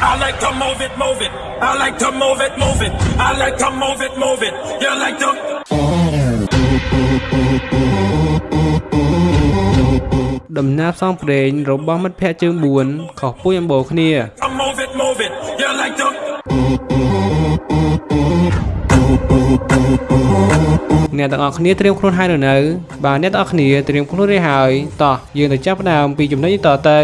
I like to move it, move it. I like to move it, move it. I like to move it, move it. You like to ដំណើរផ្សងព្រេងរបស់មិត្តភ័ក្តិជើង4ខុសពួយអំបូរគ្នា to move it, move it. You like to អ្នកទាំងអស់គ្នាត្រៀមខ្លួនហើយឬនៅបាទអ្នកទាំងអស់គ្នាត្រៀមខ្លួនរួចហើយតោះយើងទៅចាប់ផ្ដើមពីចំណុចនេះតទៅ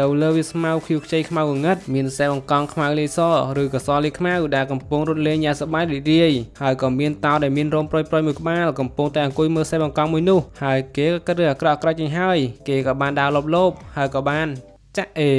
នៅលើវាស្មៅខៀវខ្ចីខ្មៅងងឹតមានសែបង្កង់ខ្មៅលេសឬកសលលេខ្មៅដែលកំពុងរត់លេងយ៉ាងសប្បាយរីករាយហើយក៏មានតោដែលមានរោមប្រុយប្រុយមួយក្បាលកំពុងតែអង្គុយមើលសែបង្កង់មួយនោះហើយគេក៏គិតរឿងអាក្រក់អាក្រក់ចេញហើយគេក៏បានដើរលបលោបហើយក៏បានចាក់អេ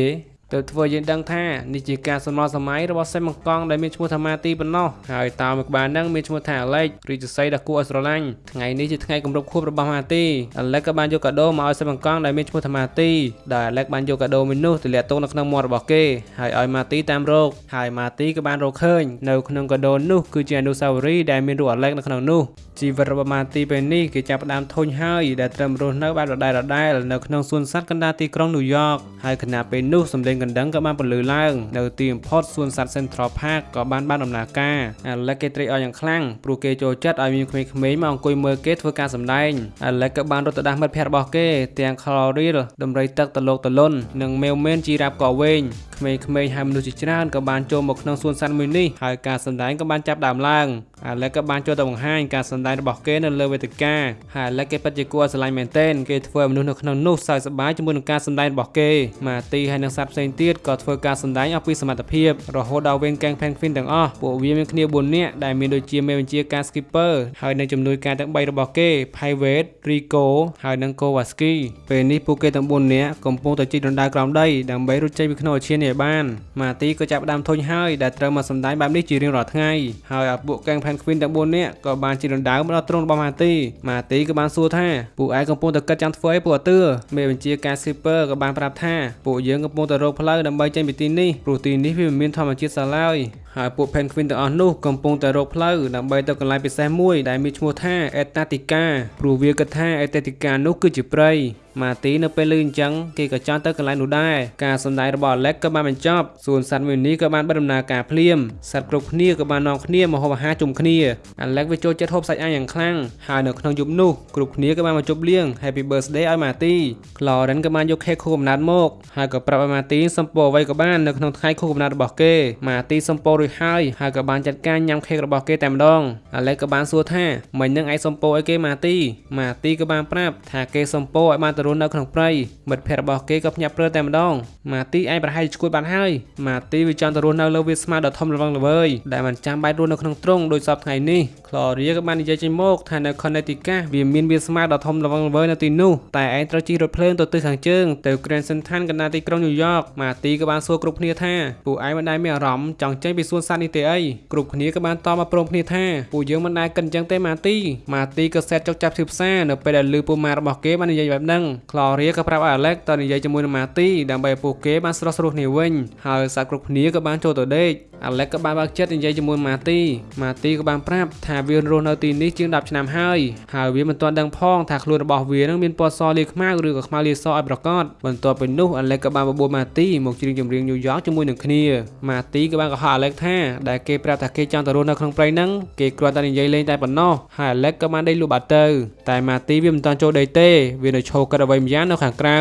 ទៅធ្វើយើងដឹងថានេះជាការសំណល់សម័យរបស់សេមបង្កង់ដែលមានឈ្មោះថាម៉ាទីប៉ុណ្ណោះហើយតោមួយក្បាលហ្នឹងមានឈ្មោះថាអាឡិចរីជស័យដ៏គួរឲ្យស្រឡាញ់ថ្ងៃនេះជាថ្ងៃគម្រប់ខួបរបស់ម៉ាទីអាឡិចក៏បានយកកាដូមកឲ្យសេមបង្កង់ដែលមានឈ្មោះថាម៉ាទីដែលអាឡិចបានយកកាដូមួយនោះទៅលាក់ទុកនៅក្នុងមាត់របស់គេហើយឲ្យម៉ាទីតាមរកហើយម៉ាទីក៏បានរកឃើញនៅក្នុងកាដូនោះគឺជាអនុស្សាវរីយ៍ដែលមានរូបអាឡិចនៅក្នុងនោះជីវិតរបស់ម៉ាទីពេលនេះគេចាប់ផ្ដើមធុញហើយដែលត្រឹមរស់នៅបែបដដែលដដែលនៅក្នុងសួនសត្វកណ្ដាលទីក្រុងញូវយ៉កហើយខណៈពេលនោះសម្លេងកណ្ដឹងក៏បានបន្លឺឡើងនៅទីបំផុតសួនសត្វ Central Park ក៏បានបានដំណើរការអាឡិចគេត្រេកអរយ៉ាងខ្លាំងព្រោះគេចូលចិត្តឲ្យមានក្មេងៗមកអង្គុយមើលគេធ្វើការសម្ដែងអាឡិចក៏បានរត់ទៅដាស់មិត្តភ័ក្តិរបស់គេទាំង Chloril ដំរីទឹកតលោកតលុននិងមេវមែនជីរ៉ាប់ក៏វែងក្មេងៗហើយមនុស្សជាច្រើនក៏បានចូលមកក្នុងសួនសត្វមួយនេះហើយការសម្ដែងក៏បានចាប់ដើមឡើងអាឡិចក៏បានចូលទៅបង្ហាញការសម្ដែងរបស់គេនៅលើវេទិកាហើយអាឡិចគេពិតជាគួរឲ្យស្រឡាញ់មែនទែនគេធ្វើឲ្យមនុស្សនៅក្នុងនោះសើចសប្បាយជាមួយនឹងការសម្ដែងរបស់គេម៉ាទីហើយនិងសត្វផ្សេងទៀតក៏ធ្វើការសម្ដែងអស់ពីសមត្ថភាពរហូតដល់វេនកាំង Penguin ទាំងអស់ពួកវាមានគ្នា4នាក់ដែលមានដូចជាមេបញ្ជាការ Skipper ហើយនិងជំនួយការទាំង3របស់គេ Private Rico ហើយនិង Kowalski ពេលនេះពួកគេទាំង4នាក់កំពុងតែជីករណ្ដៅក្រោមដីដើម្បីរត់ចេញពីក្នុងអាឈាននេះឲ្យបានម៉ាទីក៏ចាប់ផ្ដើមធុញហើយដែលត្រូវមកសម្ដែងបែបនេះជារៀងរាល់ថ្ងៃហើយអាពួក Gang Penguin ទាំង4នាក់ក៏បានជីករណ្ដៅមកដល់ទ្រង់របស់ម៉ាទីម៉ាទីក៏បានសួរថាពួកឯងកំពុងតែគិតចាំធ្វើអីពួកអទឿមេបញ្ជាការ Skipper ក៏បានប្រាប់ថាពួកយើងកំពុងតែរកផ្លូវដើម្បីចេញពីទីនេះព្រោះទីនេះវាមិនមានធម្មជាតិសោះឡើយហើយពួក Penguin ទាំងអស់នោះកំពុងតែរកផ្លូវដើម្បីទៅកន្លែងពិសេសមួយដែលមានឈ្មោះថា Antarctica ព្រោះវាគិតថា Antarctica នោះគឺជាព្រៃ ម៉ាទីនៅពេលឮអញ្ចឹងគេក៏ចង់ទៅកន្លែងនោះដែរការសម្ដែងរបស់ Alex ក៏បានបញ្ចប់សួនសត្វមួយនេះក៏បានបិទដំណើរការភ្លាមសត្វគ្រប់គ្នាក៏បាននាំគ្នាមកហូបអាហារជុំគ្នា Alex វាចូលចិត្តហូបសាច់អាំងយ៉ាងខ្លាំងហើយនៅក្នុងយប់នោះគ្រប់គ្នាក៏បានមកជប់លៀង Happy Birthday ឲ្យម៉ាទី Cloren ក៏បានយកខេកខួបកំណើតមកហើយក៏ប្រាប់ឲ្យម៉ាទីសំពោអ្វីក៏បាននៅក្នុងថ្ងៃខួបកំណើតរបស់គេម៉ាទីសំពោរួចហើយហើយក៏បានចាត់ការញ៉ាំខេករបស់គេតែម្ដង Alex ក៏បានសួរថាមិញនឹងឯងសំពោឲ្យគេម៉ាទីម៉ាទីក៏បានប្រាប់ថាគេសំពោឲ្យបានទៅរស់នៅក្នុងព្រៃមិត្តភ័ក្តិរបស់គេក៏ភ្ញាក់ព្រើតែម្ដងម៉ាទីឯងប្រហែលជាឈួតបាត់ហើយម៉ាទីវាចង់ទៅរស់នៅលើវាស្មាដ៏ធំល្វឹងល្វើយដែលមិនចាំបាច់រស់នៅក្នុងទ្រុងដូចសពថ្ងៃនេះ Gloria ក៏បាននិយាយចេញមកថានៅ Connecticut វាមានវាស្មាដ៏ធំល្វឹងល្វើយនៅទីនោះតែឯងត្រូវជិះរថភ្លើងទៅទិសខាងជើងទៅ Grand Central កណ្ដាលទីក្រុងញូវយ៉កម៉ាទីក៏បានសួរគ្រប់គ្នាថាពួកឯងមិនដែលមានអារម្មណ៍ចង់ចេញពីសួនសត្វនេះទេអីគ្រប់គ្នាក៏បានតបមកព្រមគ្នាថាពួកយើងមិនដែលគិតអញ្ចឹងទេម៉ាទីម៉ាទីក៏សេតចុកចាប់ឈឺផ្សានៅពេលដែលឮពូម៉ារបស់គេបាននិយាយបែបហ្នឹង Gloria ក៏ប្រាប់ឲ្យ Alex តនិយាយជាមួយនឹងម៉ាទីដើម្បីឲ្យពួកគេបានស្រស់ស្រួលគ្នាវិញហើយសត្វគ្រប់គ្នាក៏បានចូលទៅដេក Alex ក៏បានបើកចិត្តនិយាយជាមួយម៉ាទីម៉ាទីក៏បានប្រាប់ថាវារស់នៅទីនេះជាង10ឆ្នាំហើយហើយវាមិនទាន់ដឹងផងថាខ្លួនរបស់វានឹងមានពណ៌សលាខ្មៅឬក៏ខ្មៅលាសឲ្យប្រកបបន្ទាប់ពីនោះ Alex ក៏បានបបួលម៉ាទីមកច្រៀងចម្រៀងញូវយ៉កជាមួយនឹងគ្នាម៉ាទីក៏បានកុហក Alex ថាដែលគេប្រាប់ថាគេចង់ទៅរស់នៅក្នុងព្រៃហ្នឹងគេគ្រាន់តែនិយាយលេងតែប៉ុណ្ណោះហើយ Alex ក៏បានដេកលក់បាត់ទៅតែម៉ាទីវាមិនទាន់ចូលដេកទេវានៅឈរគិតអ្វីម្យ៉ាងនៅខាងក្រៅ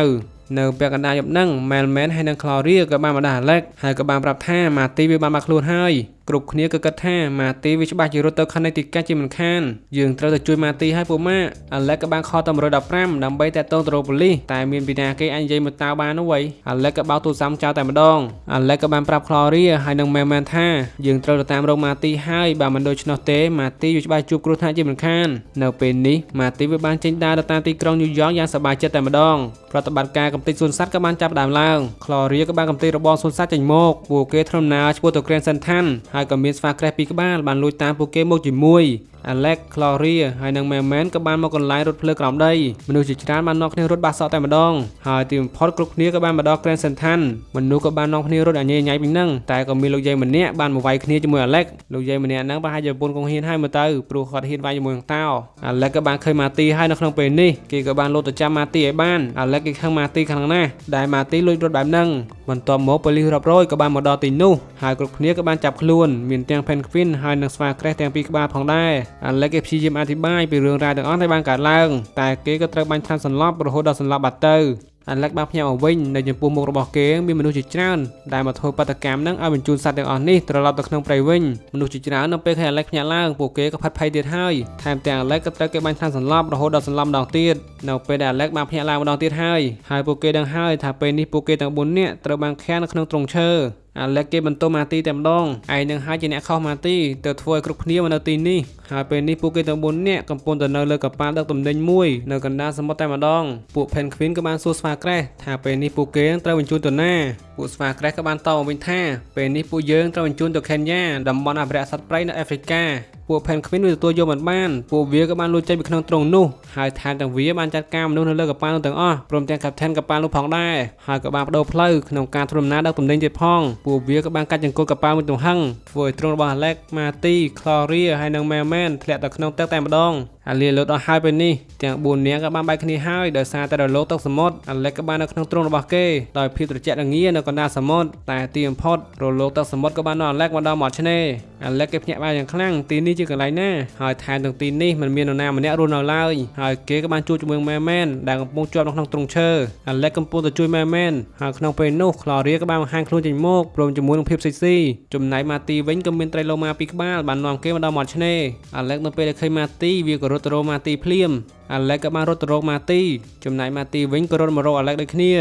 នៅពាក់កណ្ដាលយប់ហ្នឹង Melman ហើយនិង Gloria ក៏បានមកដាស់ Alex ហើយក៏បានប្រាប់ថាម៉ាទីវាបានមកខ្លួនហើយគ្រប់គ្នាក៏គិតថាម៉ាទីវាច្បាស់ជារត់ទៅខណ្ឌទីកាជាមិនខានយើងត្រូវទៅជួយម៉ាទីឲ្យពួកម៉ាអាឡិចក៏បានខលទៅ115ដើម្បីតែតងទៅរកប៉ូលីសតែមានពីណាគេអាចនិយាយមកតើបាននោះវៃអាឡិចក៏បោកទូរស័ព្ទចោលតែម្ដងអាឡិចក៏បានប្រាប់ Gloria ហើយនិង Melman ថាយើងត្រូវទៅតាមរកម៉ាទីហើយបើមិនដូច្នោះទេម៉ាទីវាច្បាស់ជួបគ្រោះថ្នាក់ជាមិនខាននៅពេលនេះម៉ាទីវាបានចេញដើរទៅតាមទីក្រុងញូវយ៉កយ៉ាងសប្បាយចិត្តតែម្ដងប្រតិបត្តិការកំទេចសួនសត្វក៏បានចាប់ដើមឡើង Gloria ក៏បានកំទេចរបស់សួនសត្វចេញមកពួកគេធ្វើដំណើរឆ្ពោះទៅ Grand Central ហើយក៏មានស្វាក្រេះពីរក្បាលបានលួចតាមពួកគេមកជាមួយ Alex, Gloria ហើយនិង Melman ក៏បានមកកន្លែងរត់ភ្លើក្រោមដីមនុស្សជាច្រើនបាននាំគ្នារត់បាសសក់តែម្ដងហើយទីបំផុតគ្រប់គ្នាក៏បានមកដល់ Grand Central មនុស្សក៏បាននាំគ្នារត់អាញ៉េញ៉ៃពីនឹងតែក៏មានលោកយាយម្នាក់បានមកវាយគ្នាជាមួយ Alex លោកយាយម្នាក់ហ្នឹងប្រហែលជាប្រពន្ធកងហ៊ានហើយមើលទៅព្រោះគាត់ហ៊ានវាយជាមួយនឹងតោ Alex ក៏បានឃើញ Marty ហើយនៅក្នុងពេលនេះគេក៏បានលោតទៅចាំ Marty ឲ្យបាន Alex គេខឹង Marty ខ្លាំងណាស់ដែល Marty លួចរត់បែបហ្នឹងបន្ទាប់មកប៉ូលីសរាប់រយក៏បានមកដល់ទីនោះហើយគ្រប់គ្នាក៏បានចាប់ខ្លួន មានទាំង Penguin ហើយនិងស្វាក្រេះទាំងពីរក្បាលផងដែរ Alex គេព្យាយាមអធិប្បាយពីរឿងរ៉ាវទាំងអស់ដែលបានកើតឡើងតែគេក៏ត្រូវបាញ់ថ្នាំសន្លប់រហូតដល់សន្លប់បាត់ទៅអាឡែកបានផ្ញើមកវិញនៅចំពោះមុខរបស់គេមានមនុស្សជាច្រើនដែលមកធ្វើបាតកម្មនឹងឲ្យបញ្ជូនសត្វទាំងអស់នេះត្រឡប់ទៅក្នុងព្រៃវិញមនុស្សជាច្រើននៅពេលឃើញអាឡែកផ្ញើឡើងពួកគេក៏ផាត់ភ័យទៀតហើយថែមទាំងអាឡែកក៏ត្រូវគេបាញ់ថ្នាំសន្លប់រហូតដល់សន្លប់ម្ដងទៀតនៅពេលដែលអាឡែកបានផ្ញើឡើងម្ដងទៀតហើយហើយពួកគេដឹងហើយថាពេលនេះពួកគេទាំង4នាក់ត្រូវបានឃាំងនៅក្នុងទ្រុងឈើ អាឡែកគេបន្ទោម៉ាទីតែម្ដងឯងនឹងហើយជាអ្នកខុសម៉ាទីទៅធ្វើឲ្យគ្រប់គ្នាមកនៅទីនេះហើយពេលនេះពួកគេទាំង4នាក់កំពុងតែនៅលើកប៉ាល់ដឹកទំនិញមួយនៅកណ្ដាលសមុទ្រតែម្ដងពួក Penguin ក៏បានសួរស្វាក្រេះថាពេលនេះពួកគេត្រូវបញ្ជូនទៅណាពួកស្វាក្រេះក៏បានតបមកវិញថាពេលនេះពួកយើងត្រូវបញ្ជូនទៅខេនយ៉ាតំបន់អភិរក្សសត្វព្រៃនៅអាហ្វ្រិកា ពួក Penguin វាទទួលយកមិនបានពួកវាក៏បានលួចចេញពីក្នុងទ្រុងនោះហើយថែមទាំងវាបានចាត់ការមនុស្សនៅលើកប៉ាល់នោះទាំងអស់ព្រមទាំង Captain កប៉ាល់នោះផងដែរហើយក៏បានបដូរផ្លូវក្នុងការធ្វើដំណើរដឹកទំនិញទៀតផងពួកវាក៏បានកាត់ចង្កូតកប៉ាល់មួយទំហឹងធ្វើឲ្យទ្រុងរបស់ Alex, Marty, Gloria ហើយនិង Melman ធ្លាក់ទៅក្នុងទឹកតែម្ដង អាលីលូតអស់ហើយពេលនេះទាំង4នាក់ក៏បានបែកគ្នាហើយដោយសារតែរលកទឹកសមុទ្រអាឡិចក៏បាននៅក្នុងទ្រុងរបស់គេដោយភាពត្រជាក់រងានៅកណ្ដាលសមុទ្រតែទីបំផុតរលកទឹកសមុទ្រក៏បាននាំអាឡិចមកដល់មាត់ឆ្នេរអាឡិចគេភ្ញាក់ផ្អើលយ៉ាងខ្លាំងទីនេះជាកន្លែងណាហើយថែមទាំងទីនេះមិនមាននរណាម្នាក់រស់នៅឡើយហើយគេក៏បានជួបជាមួយម៉ែមែនដែលកំពុងជាប់នៅក្នុងទ្រុងឈើអាឡិចកំពុងទៅជួយម៉ែមែនហើយក្នុងពេលនោះក្លរីក៏បានបង្ហាញខ្លួនចេញមកព្រមជាមួយនឹងភាពសិចស៊ីចំណែកម៉ាទីវិញក៏មានត្រីឡូម៉ាពីរក្បាលបាននាំគេមកដល់មាត់ឆ្នេរអាឡិចនៅពេលដែលឃើញម៉ាទីវាក៏រត់ទៅរកម៉ាទីភ្លាមអាឡែកក៏បានរត់ទៅរកម៉ាទីចំណែកម៉ាទីវិញក៏រត់មករកអាឡែកដូចគ្នា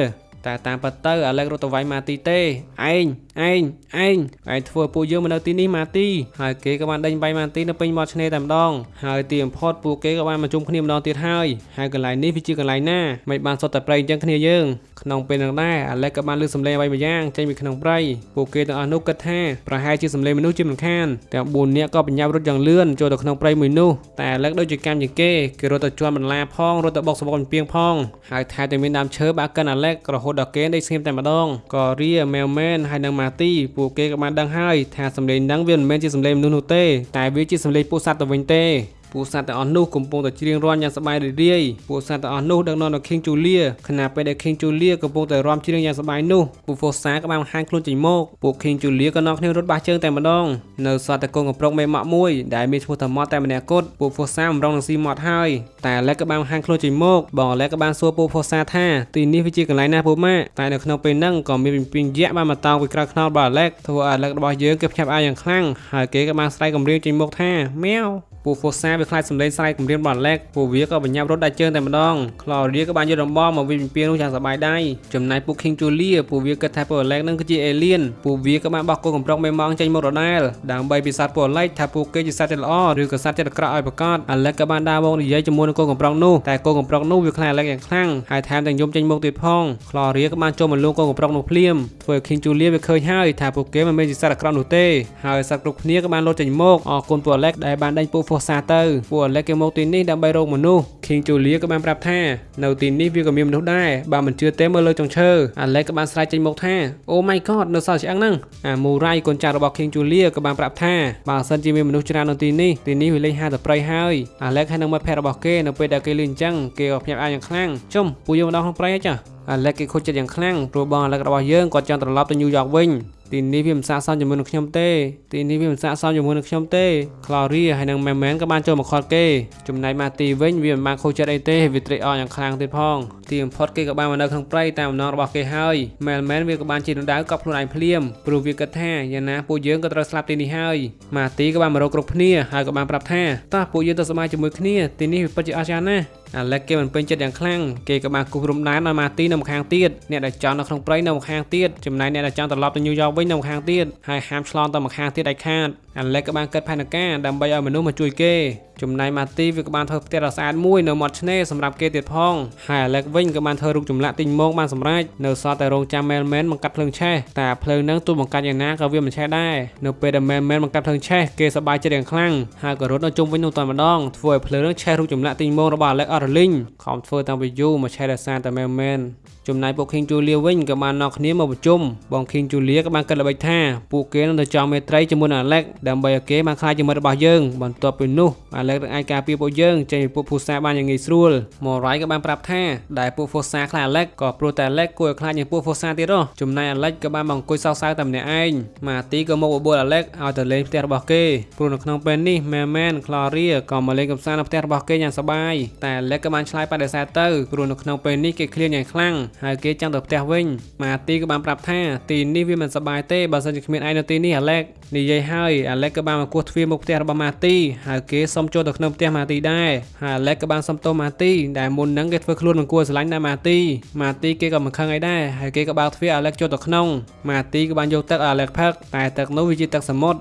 តែតាមពិតទៅអាឡែករត់ទៅវាយម៉ាទីទេឯងឯងឯងឯងធ្វើពួកយើងមកនៅទីនេះម៉ាទីហើយគេក៏បានដេញបាយម៉ាទីនៅពេញមាត់ឆ្នេរតែម្ដងហើយទីបំផុតពួកគេក៏បានមកជុំគ្នាម្ដងទៀតហើយហើយកន្លែងនេះវាជាកន្លែងណាមិនបានសុទ្ធតែប្រៃអញ្ចឹងគ្នាយើងក្នុងពេលនោះដែរអាឡែកក៏បានលើសំឡេងអ្វីមួយយ៉ាងចេញពីក្នុងព្រៃពួកគេទាំងអស់នោះគិតថាប្រហែលជាសំឡេងមនុស្សជាមិនខានទាំង4នាក់ក៏បញ្ញាប់រត់យ៉ាងលឿនចូលទៅក្នុងព្រៃមួយនោះតែអាឡែកដូចជាកម្មជាងគេគេរត់ទៅជន់បន្លាផងរត់ទៅបុកសបកពីងផងហើយថែមទាំងមានដើមឈើបាក់កិនអាឡែករហូតដល់គេដេកស្ងៀមតែម្ដងក៏រៀមែវមែនហើយនិងម៉ាទីពួកគេក៏បានដឹងហើយថាសំឡេងហ្នឹងវាមិនមែនជាសំឡេងមនុស្សនោះទេតែវាជាសំឡេងពួកសត្វទៅវិញទេ ពួកសត្វទាំងអស់នោះកំពុងតែច្រៀងរាំយ៉ាងសប្បាយរីករាយពួកសត្វទាំងអស់នោះដឹកនាំដោយ King Julia ខណៈពេលដែល King Julia កំពុងតែរាំច្រៀងយ៉ាងសប្បាយនោះពួក Fosa ក៏បានបង្ហាញខ្លួនចេញមកពួក King Julia ក៏នាំគ្នារត់បាសជើងតែម្ដងនៅសត្វតកូនកំប្រុកមេម៉ាក់មួយដែលមានឈ្មោះថាម៉ត់តែម្នាក់គត់ពួក Fosa បំរុងនឹងស៊ីម៉ត់ហើយតែ Alex ក៏បានបង្ហាញខ្លួនចេញមកបង Alex ក៏បានសួរពួក Fosa ថាទីនេះវាជាកន្លែងណាពួកម៉ាក់តែនៅក្នុងពេលហ្នឹងក៏មានពីពីងយក្សបានមកតោងពីក្រៅខ្នល់របស់ Alex ធ្វើឲ្យ Alex របស់យើងគេភ្ញាក់ផ្អើលយ៉ាងខ្លាំងហើយគេក៏បានស្រែកគំរាមចេញមកថាម៉ែវ ពួក Fosa វាខ្លាចសម្លេងស្រែកគំរាមរបស់ Alex ពួកវាក៏បញ្ញាប់រត់ដាច់ជើងតែម្ដង Claudia ក៏បានយកដំបងមកវិញពីនោះយ៉ាងសប្បាយដៃចំណែកពួក King Julia ពួកវាគិតថាពួក Alex នឹងគឺជា alien ពួកវាក៏បានបោះគោកំប្រុកមេម៉ងចេញមករដាលដើម្បីពិសោធន៍ពួក Alex ថាពួកគេជាសត្វចិត្តល្អឬក៏សត្វចិត្តអាក្រក់ឲ្យប្រកាស Alex ក៏បានដើរមកនិយាយជាមួយនឹងគោកំប្រុកនោះតែគោកំប្រុកនោះវាខ្លាច Alex យ៉ាងខ្លាំងហើយថែមទាំងយំចេញមុខទៀតផង Claudia ក៏បានចូលមកលួងគោកំប្រុកនោះភ្លាមធ្វើឲ្យ King Julia វាឃើញហើយថាពួកគេមិនមែនជាសត្វអាក្រក់នោះទេហើយសត្វគ្រប់គ្នាក៏បានលោតចេញមកអរគុណពួក Alex ដែលបានដេញពួក Fossa ទៅពួក Alex គេមកទីនេះដើម្បីរកមនុស្ស King Julia ក៏បានប្រាប់ថានៅទីនេះវាក៏មានមនុស្សដែរបើមិនជឿទេមើលលើចុងឈើ Alex ក៏បានស្រែកចេញមកថា Oh my god នៅសល់ឆ្អឹងហ្នឹងអា Murai កូនចៅរបស់ King Julia ក៏បានប្រាប់ថាបើសិនជាមានមនុស្សច្រើននៅទីនេះទីនេះវាលេងហាទៅព្រៃហើយ Alex ហើយនឹងមិត្តភ័ក្តិរបស់គេនៅពេលដែលគេលេងអញ្ចឹងគេក៏ភ្ញាក់ផ្អើលយ៉ាងខ្លាំងជុំពួកយើងមកដល់ក្នុងព្រៃហើយចាអាឡែកគេខូចចិត្តយ៉ាងខ្លាំងព្រោះបងអាឡែករបស់យើងគាត់ចង់ត្រឡប់ទៅញូវយ៉កវិញ ទីនេះវាមិនស័ក្តិសមជាមួយនឹងខ្ញុំទេទីនេះវាមិនស័ក្តិសមជាមួយនឹងខ្ញុំទេ Claudia ហើយនិង Memen ក៏បានចូលមកខត់គេចំណែក Marty វិញវាមិនបានខូចចិត្តអីទេវាត្រេកអរយ៉ាងខ្លាំងទៀតផងទីបំផុតគេក៏បានមកនៅក្នុងព្រៃតាមអំណងរបស់គេហើយ Memen វាក៏បានជិះដណ្ដៅកប់ខ្លួនឯងភ្លាមព្រោះវាគិតថាយ៉ាងណាពួកយើងក៏ត្រូវស្លាប់ទីនេះហើយ Marty ក៏បានមករកគ្រប់គ្នាហើយក៏បានប្រាប់ថាតោះពួកយើងទៅសមាជជាមួយគ្នាទីនេះវាពិតជាអស្ចារ្យណាស់អាឡែកគេមិនពេញចិត្តយ៉ាងខ្លាំងគេក៏បានគូសរំដែនឲ្យម៉ាទីនៅម្ខាងទៀតអ្នកដែលចង់នៅក្នុងព្រៃនៅម្ខាងទៀតចំណែកអ្នកដែលចង់ត្រឡប់ទៅញូវយ៉កវិញនៅម្ខាងទៀតហើយហាមឆ្លងទៅម្ខាងទៀតដាច់ខាត អាឡែកក៏បានកិតផែនការដើម្បីឲ្យមនុស្សមកជួយគេចំណែកម៉ាទីវាក៏បានធ្វើផ្ទះដ៏ស្អាតមួយនៅមាត់ឆ្នេរសម្រាប់គេទៀតផងហើយអាឡែកវិញក៏បានធ្វើរូបចម្លាក់ទីងមងបានសម្រេចនៅសល់តែរងចាំមែលមែនបង្កាត់ភ្លើងឆេះតែភ្លើងហ្នឹងទោះបង្កាត់យ៉ាងណាក៏វាមិនឆេះដែរនៅពេលដែលមែលមែនបង្កាត់ភ្លើងឆេះគេសប្បាយចិត្តយ៉ាងខ្លាំងហើយក៏រត់នៅជុំវិញនោះតែម្ដងធ្វើឲ្យភ្លើងហ្នឹងឆេះរូបចម្លាក់ទីងមងរបស់អាឡែកអត់រលីងខំធ្វើតាំងពីយូរមកឆេះដោយសារតែមែលមែនចំណែកពួក King Julia វិញក៏បាននាំគ្នាមកប្រជុំបង King Julia ក៏បានគិតល្បិចថាពួកគេនឹងទៅចង់មេត្រីជាមួយនឹង Alex ដើម្បីឲ្យគេបានខ្លាចជាមិត្តរបស់យើងបន្ទាប់ពីនោះ Alex នឹងអាចការពារពួកយើងចេញពីពួកភូសាបានយ៉ាងងាយស្រួល Morai ក៏បានប្រាប់ថាដែលពួកភូសាខ្លាច Alex ក៏ព្រោះតែ Alex គួរឲ្យខ្លាចជាងពួកភូសាទៀតហ៎ចំណែក Alex ក៏បានមកអង្គុយសោកសៅតែម្នាក់ឯង Marty ក៏មកបបួល Alex ឲ្យទៅលេងផ្ទះរបស់គេព្រោះនៅក្នុងពេលនេះ Merman Gloria ក៏មកលេងកម្សាន្តនៅផ្ទះរបស់គេយ៉ាងសប្បាយតែ Alex ក៏បានឆ្លើយបដិសេធទៅព្រោះនៅក្នុងពេលនេះគេឃ្លានយ៉ាងខ្លាំងហើយគេចង់ទៅផ្ទះវិញម៉ាទីក៏បានប្រាប់ថាទីនេះវាមិនសប្បាយទេបើសិនជាគ្មានឯងនៅទីនេះអាឡែកនិយាយហើយអាឡែកក៏បានមកគោះទ្វារមុខផ្ទះរបស់ម៉ាទីហើយគេសុំចូលទៅក្នុងផ្ទះម៉ាទីដែរហើយអាឡែកក៏បានសុំទោសម៉ាទីដែលមុនហ្នឹងគេធ្វើខ្លួនមិនគួរស្រឡាញ់ដែរម៉ាទីម៉ាទីគេក៏មិនខឹងអីដែរហើយគេក៏បើកទ្វារអាឡែកចូលទៅក្នុងម៉ាទីក៏បានយកទឹកអាឡែកផឹកតែទឹកនោះវាជាទឹកសមុទ្រ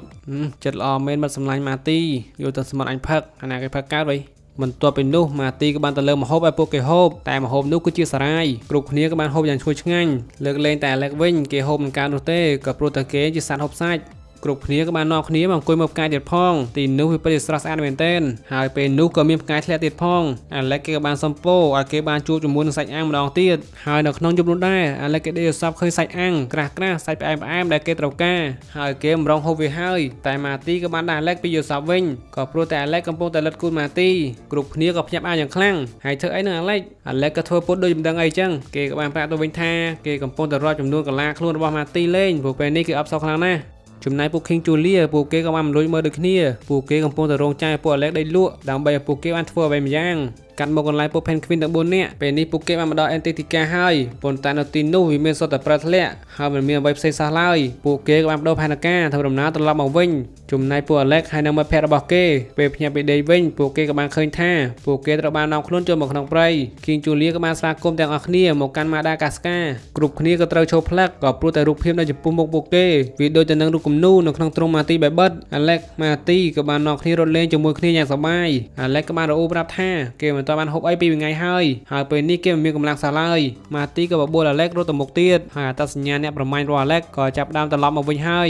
ចិត្តល្អមែនបាត់សម្លាញ់ម៉ាទីយកទឹកសមុទ្រអញផឹកអាណាគេផឹកកើតវិញបន្ទាប់ពីនោះម៉ាទីក៏បានទៅលើម្ហូបឲ្យពួកគេហូបតែម្ហូបនោះគឺជាសារាយគ្រប់គ្នាក៏បានហូបយ៉ាងឈ្ងុយឆ្ងាញ់លើកលែងតែអាឡែកវិញគេហូបមិនកើតនោះទេក៏ព្រោះតែគេជាសត្វហូបសាច់ គ្រប់គ្នាក៏បាននាំគ្នាមកអង្គុយមើលផ្កាយទៀតផងទីនោះវាពិតជាស្រស់ស្អាតមែនទែនហើយពេលនោះក៏មានផ្កាយធ្លាក់ទៀតផងអាឡែកគេក៏បានសំពោឲ្យគេបានជួបជាមួយនឹងសាច់អាំងម្ដងទៀតហើយនៅក្នុងយប់នោះដែរអាឡែកគេដេកសពឃើញសាច់អាំងក្រាស់ក្រាស់សាច់ផ្អែមផ្អែមដែលគេត្រូវការហើយគេមិនរងហូបវាហើយតែម៉ាទីក៏បានដាក់អាឡែកពីយល់សពវិញក៏ព្រោះតែអាឡែកកំពុងតែលិតគូនម៉ាទីគ្រប់គ្នាក៏ភ្ញាក់អាយ៉ាងខ្លាំងហើយធ្វើអីនឹងអាឡែកអាឡែកក៏ធ្វើពុតដូចមិនដឹងអីចឹងគេក៏បានប្រាប់ទៅវិញថាគេកំពុងតែរត់ចំនួនកលាខ្លួនរបស់ម៉ាទីលេងព្រោះពេលនេះគេអបសោកខ្លាំងណាស់ ចំណែកពួក King Julia ពួកគេក៏បានមិនលួចមើលដូចគ្នាពួកគេកំពុងតែរងចាំពួក Alex ដេកលក់ដើម្បីឲ្យពួកគេបានធ្វើអ្វីម្យ៉ាងកាត់មកកន្លែងពួក Penguin ទាំង4នាក់ពេលនេះពួកគេបានមកដល់ Antarctica ហើយប៉ុន្តែនៅទីនោះវាមានសុទ្ធតែប្រែធ្លាក់ហើយមិនមានអ្វីផ្សេងសោះឡើយពួកគេក៏បានបដូរផែនការធ្វើដំណើរត្រឡប់មកវិញចំណែកពួក Alex ហើយនិងមិត្តភ័ក្តិរបស់គេពេលភ្ញាក់ពីដេកវិញពួកគេក៏បានឃើញថាពួកគេត្រូវបាននាំខ្លួនចូលមកក្នុងព្រៃ King Julia ក៏បានស្វាគមន៍ទាំងអស់គ្នាមកកាន់ Madagascar គ្រប់គ្នាក៏ត្រូវចូលផ្លឹកក៏ព្រោះតែរូបភាពនៅចំពោះមុខពួកគេវាដូចទៅនឹងរូបគំនូរនៅក្នុងទ្រុង Marty Babbitt Alex Marty ក៏បាននាំគ្នារត់លេងជាមួយគ្នាយ៉ាងសប្បាយ Alex ក៏បានរអ៊ូប្រាប់ថាគេមិនទាន់បានហូបអីពីថ្ងៃហើយហើយពេលនេះគេមិនមានកម្លាំងសោះឡើយ Marty ក៏បបួល Alex រត់ទៅមុខទៀតហើយអត្តសញ្ញាណអ្នកប្រមាញ់របស់ Alex ក៏ចាប់ផ្ដើមត្រឡប់មកវិញហើយ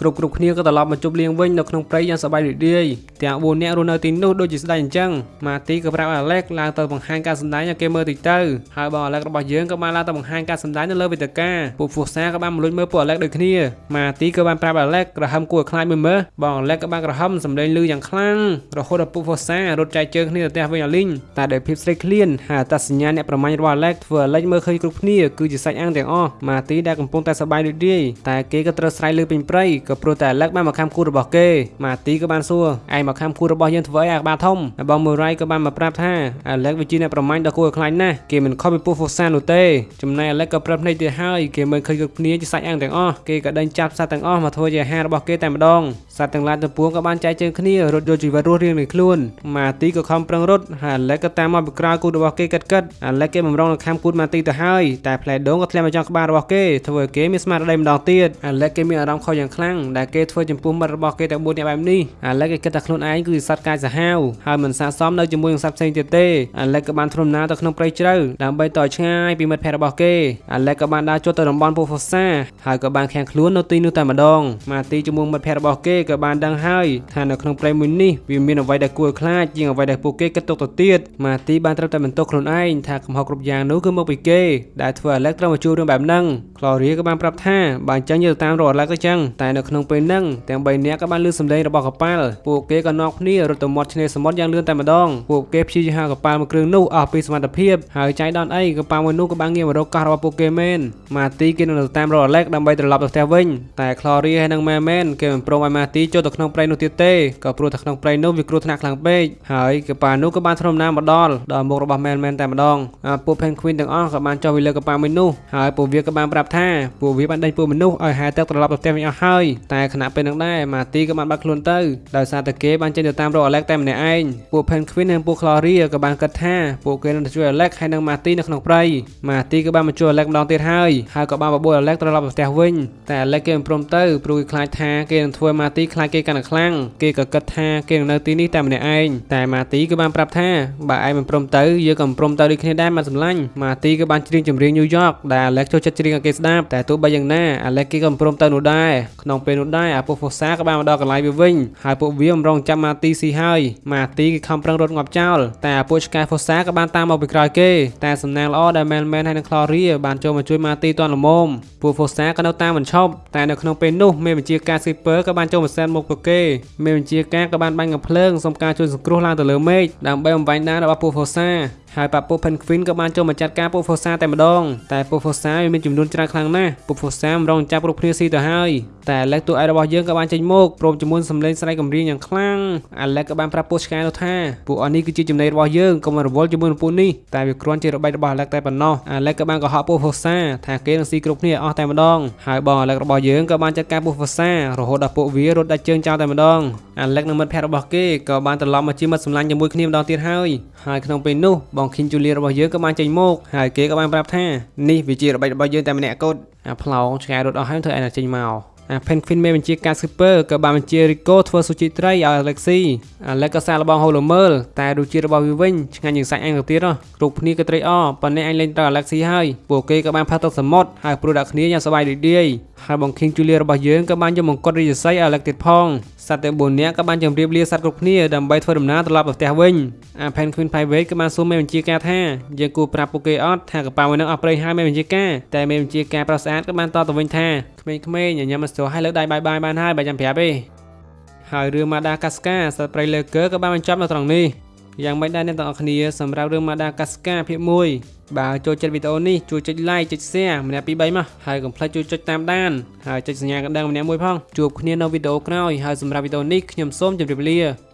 គ្រប់គ្រប់គ្នាក៏ត្រឡប់មកជប់លៀងវិញនៅក្នុងព្រៃយ៉ាងសប្បាយរីករាយទាំង4នាក់រស់នៅទីនោះដូចជាស្ដេចអញ្ចឹងម៉ាទីក៏ប្រាប់អាឡែកឡើងទៅបង្ហាញការសម្ដែងឲ្យគេមើលតិចទៅហើយបងអាឡែករបស់យើងក៏បានឡើងទៅបង្ហាញការសម្ដែងនៅលើវេទិកាពួកហ្វូសាក៏បានមកលួចមើលពួកអាឡែកដូចគ្នាម៉ាទីក៏បានប្រាប់អាឡែកក្រហមគួរឲ្យខ្លាចមើលមើលបងអាឡែកក៏បានក្រហមសម្ដែងលឺយ៉ាងខ្លាំងរហូតដល់ពួកហ្វូសារត់ចែកជើងគ្នាទៅផ្ទះវិញអាលីងតែដោយភាពស្រេកឃ្លានហើយអត្តសញ្ញាណអ្នកប្រមាញ់របស់អាឡែកធ្វើអាឡែកមើលឃើញគ្រប់គ្នាគឺជាសាច់អាំងទាំងអស់ម៉ាទីដែលកំពុងតែសប្បាយរីករាយតែគេក៏ត្រូវស្រែកលើពេញព្រៃក៏ព្រោះតែអាឡែកបានមកខំគូរបស់គេម៉ាទីក៏បានសួរឯងមកខំគូរបស់យើងធ្វើអីអាក្បាលធំហើយបងមូរ៉ៃក៏បានមកប្រាប់ថាអាឡែកវិជាអ្នកប្រមាញ់ដ៏គួរឲ្យខ្លាចណាស់គេមិនខុសពីពួកហ្វូសានោះទេចំណែកអាឡែកក៏ប្រាប់ភ្នែកទៀតហើយគេមើលឃើញគ្រប់គ្នាជាសាច់អាំងទាំងអស់គេក៏ដេញចាប់សត្វទាំងអស់មកធ្វើជាអាហាររបស់គេតែម្ដង សត្វទាំងឡាយទាំងពួងក៏បានចែកជើងគ្នារត់យកជីវិតរស់រៀងៗខ្លួនម៉ាទីក៏ខំប្រឹងរត់ហើយអាឡែកក៏តាមមកពីក្រោយគូរបស់គេកិតកិតអាឡែកគេបំរុងនឹងខាំគូតម៉ាទីទៅហើយតែផ្លែដូងក៏ធ្លាក់មកចង់ក្បាលរបស់គេធ្វើឲ្យគេមានស្មារតីម្ដងទៀតអាឡែកគេមានអារម្មណ៍ខុសយ៉ាងខ្លាំងដែលគេធ្វើចំពោះមិត្តរបស់គេទាំង4នាក់បែបនេះអាឡែកគេគិតថាខ្លួនឯងគឺជាសត្វកាយសាហាវហើយមិនស័ក្តិសមនៅជាមួយនឹងសត្វផ្សេងទៀតទេអាឡែកក៏បានធ្វើដំណើរទៅក្នុងព្រៃជ្រៅដើម្បីតឆ្ងាយពីមិត្តភ័ក្តិរបស់គេអាឡែកក៏បានដើរចូលទៅតំបន់ពូហ្វូសាហើយក៏បានខាំងខ្លួននៅទីនោះតែម្ដងម៉ាទីជាមួយមិត្តភ័ក្តិរបស់គេក៏បានដឹងហើយថានៅក្នុងព្រៃមួយនេះវាមានអ្វីដែលគួរឲ្យខ្លាចជាងអ្វីដែលពួកគេគិតទុកទៅទៀតម៉ាទីបានត្រូវតែបន្ទោសខ្លួនឯងថាកំហុសគ្រប់យ៉ាងនោះគឺមកពីគេដែលធ្វើអាឡែកត្រូវមកជួបរឿងបែបហ្នឹងក្លូរីក៏បានប្រាប់ថាបើអញ្ចឹងយើងទៅតាមរកអាឡែកទៅចឹងតែនៅក្នុងពេលហ្នឹងទាំង3នាក់ក៏បានលឺសំឡេងរបស់កប៉ាល់ពួកគេក៏នាំគ្នារត់ទៅមាត់ឆ្នេរសមុទ្រយ៉ាងលឿនតែម្ដងពួកគេព្យាយាមហៅកប៉ាល់មួយគ្រឿងនោះអស់ពីសមត្ថភាពហើយចៃដន្យអីកប៉ាល់មួយនោះក៏បានងាកមករកកោះរបស់ពួកគេមែនម៉ាទីគេនឹងទៅតាមរកអាឡែកដើម្បីត្រឡប់ទៅផ្ទះវិញតែក្លូរីហើយនិងម៉ែមែនគេមិនព្រមឲ្យម៉ាទីចូលទៅក្នុងព្រៃនោះទៀតទេក៏ព្រោះតែក្នុងព្រៃនោះវាគ្រោះថ្នាក់ខ្លាំងពេកហើយកប៉ានោះក៏បានធ្វើដំណើរមកដល់ដល់មុខរបស់មែនមែនតែម្ដងអាពួក Penguin ទាំងអស់ក៏បានចុះពីលើកប៉ាមួយនោះហើយពួកវាក៏បានប្រាប់ថាពួកវាបានដេញពួកមនុស្សឲ្យហែទឹកត្រឡប់ទៅផ្ទះវិញអស់ហើយតែខណៈពេលនោះដែរម៉ាទីក៏បានបាត់ខ្លួនទៅដោយសារតែគេបានចេញទៅតាមរក Alex តែម្នាក់ឯងពួក Penguin និងពួក Gloria ក៏បានគិតថាពួកគេនឹងទៅជួយ Alex ហើយនិងម៉ាទីនៅក្នុងព្រៃម៉ាទីក៏បានមកជួយ Alex ម្ដងទៀតហើយហើយក៏បានបបួល Alex ត្រឡប់ទៅផ្ទះវិញតែ Alex គេមិនព្រមទៅព្រោះគេខ្លាចថាគេនឹងធ្វើម៉ាទីខ្លាចគេកាន់តែខ្លាំងគេក៏គិតថាគេនឹងនៅទីនេះតែម្នាក់ឯងតែម៉ាទីក៏បានប្រាប់ថាបើឯងមិនព្រមទៅយើងក៏មិនព្រមទៅដូចគ្នាដែរមកសម្លាញ់ម៉ាទីក៏បានច្រៀងចម្រៀង New York ដែល Alex ចូលចិត្តច្រៀងឲ្យគេស្ដាប់តែទោះបីយ៉ាងណា Alex គេក៏មិនព្រមទៅនោះដែរក្នុងពេលនោះដែរអាពួក Fossa ក៏បានមកដល់កន្លែងវាវិញហើយពួកវាមិនរងចាំម៉ាទីស៊ីហើយម៉ាទីគេខំប្រឹងរត់ងាប់ចោលតែអាពួកឆ្កែ Fossa ក៏បានតាមមកពីក្រោយគេតែសំណាងល្អដែល Man Man ហើយនិង Gloria បានចូលមកជួយម៉ាទីទាន់ល្មមពួក Fossa ក៏នៅតាមមិនឈប់តែនៅក្នុងពេលនោះមេបញ្ជាការ Skipper ក៏បានចូលមកសែនមុខពួកគេមេបញ្ជាការក៏បានបាញ់កំភ្លើងសុំការជួយសង្គ្រោះឡើងទៅលើមេឃដើម្បីបំបញ្ញដានរបស់ពួក Fossa ហើយប៉ាពួក Penguin ក៏បានចូលមកចាត់ការពួក Fossa តែម្ដងតែពួក Fossa វាមានចំនួនច្រើនខ្លាំងណាស់ពួក Fossa មិនរងចាប់គ្រប់គ្នាស៊ីទៅហើយតែ Alex តួឯករបស់យើងក៏បានចេញមកព្រមជាមួយសំឡេងស្រែកកំរៀងយ៉ាងខ្លាំង Alex ក៏បានប្រាប់ពួកឆ្កែនោះថាពួកអស់នេះគឺជាចំណីរបស់យើងកុំរវល់ជាមួយនឹងពួកនេះតែវាគ្រាន់ជារបៀបរបស់ Alex តែប៉ុណ្ណោះ Alex ក៏បានកុហកពួក Fossa ថាគេនឹងស៊ីគ្រប់គ្នាអស់តែម្ដងហើយបង Alex របស់យើងក៏បានចាត់ការពួក Fossa រហូតដល់ពួកវារត់ដាច់ជើងចោលតែម្ដង Alex និងមិត្តភ័ក្តិរបស់គេក៏បានត្រឡប់មកជាមិត្តសម្លាញ់ជាមួយគ្នាម្ដងទៀតហើយហើយក្នុងពេលនោះបងខីនជូលីរបស់យើងក៏បានចេញមកហើយគេក៏បានប្រាប់ថានេះវាជារបៀបរបស់យើងតែម្នាក់កូតអាផ្លោងឆ្កែរត់អស់ហើយធ្វើឯណាចេញមកអា Penguin មេបញ្ជាការ Skipper ក៏បានបញ្ជា Rico ធ្វើស៊ូជីត្រីឲ្យ Alexi Alex ក៏សាកល្បងហូលមើលតែរសជាតិរបស់វាវិញឆ្ងាញ់ជាងសាច់អញទៅទៀតហ៎គ្រប់គ្នាក៏ត្រេកអរប៉ុន្តែអញលេងត្រូវ Alexi ហើយពួកគេក៏បានផាត់ទឹកសមុទ្រហើយព្រួយដាក់គ្នាយ៉ាងសប្បាយរីករាយហើយបង King Julia របស់យើងក៏បានយកមង្គតរាជសីឲ្យ Alex ទៀតផងសត្វទាំង4នាក់ក៏បានជម្រាបលាសត្វគ្រប់គ្នាដើម្បីធ្វើដំណើរត្រឡប់ទៅផ្ទះវិញ អា Penguin Private ក៏បានសួរមេបញ្ជាការថាយើងគួរប្រាប់ពួកគេអត់ថាកប៉ាល់មួយនឹងអស់ប្រេងហើយមេបញ្ជាការតែមេបញ្ជាការប្រុសស្អាតក៏បានតទៅវិញថាក្មេងៗញញឹមមិនស្ទោះឲ្យលើកដៃបាយបាយបានហើយបើចាំប្រាប់ទេហើយរឿង Madagascar សត្វព្រៃលើកើក៏បានបញ្ចប់នៅត្រង់នេះយ៉ាងមិនដែរអ្នកទាំងអស់គ្នាសម្រាប់រឿង Madagascar ភាគ1បើចូលចិត្តវីដេអូនេះជួយចុច like ចុច share ម្នាក់ពី3មកហើយកុំភ្លេចជួយចុចតាមដានហើយចុចសញ្ញាកណ្ដឹងម្នាក់មួយផងជួបគ្នានៅវីដេអូក្រោយហើយសម្រាប់វីដេអូនេះខ្ញុំសូមជម្រាបលា